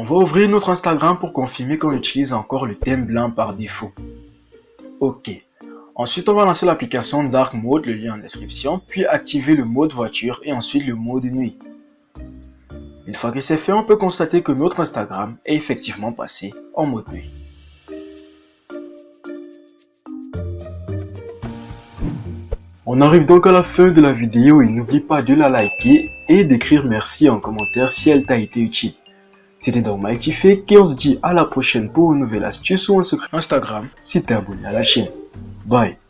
va ouvrir notre Instagram pour confirmer qu'on utilise encore le thème blanc par défaut. Ok. Ensuite, on va lancer l'application Dark Mode, le lien en description, puis activer le mode voiture et ensuite le mode nuit. Une fois que c'est fait, on peut constater que notre Instagram est effectivement passé en mode nuit. On arrive donc à la fin de la vidéo et n'oublie pas de la liker et d'écrire merci en commentaire si elle t'a été utile. C'était donc Mike Tiffé et on se dit à la prochaine pour une nouvelle astuce ou un secret. Instagram. Si t'es abonné à la chaîne. Bye